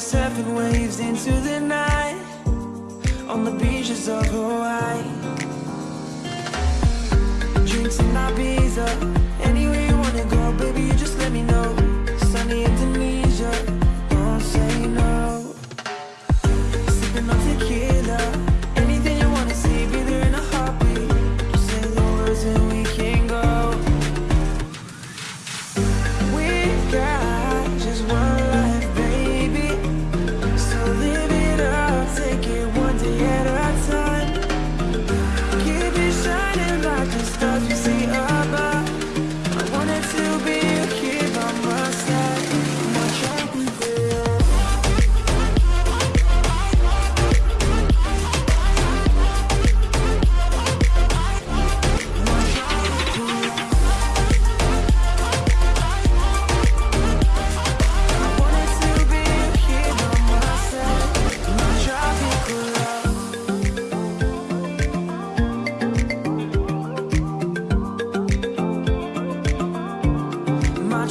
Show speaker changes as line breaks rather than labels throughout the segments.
was surfing waves into the night On the beaches of Hawaii. Drinks in Ibiza, anywhere you wanna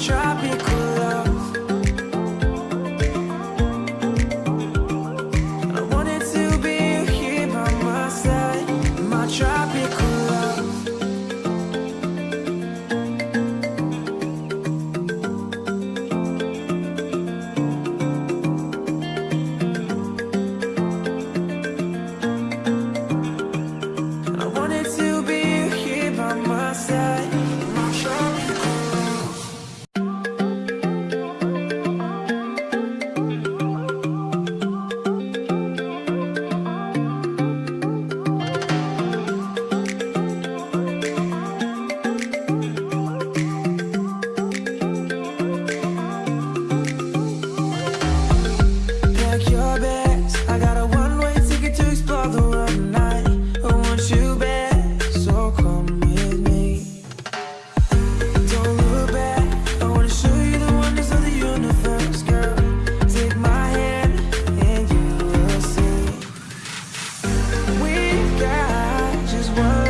tropical love. I wanted to be here by my side. My tropical 원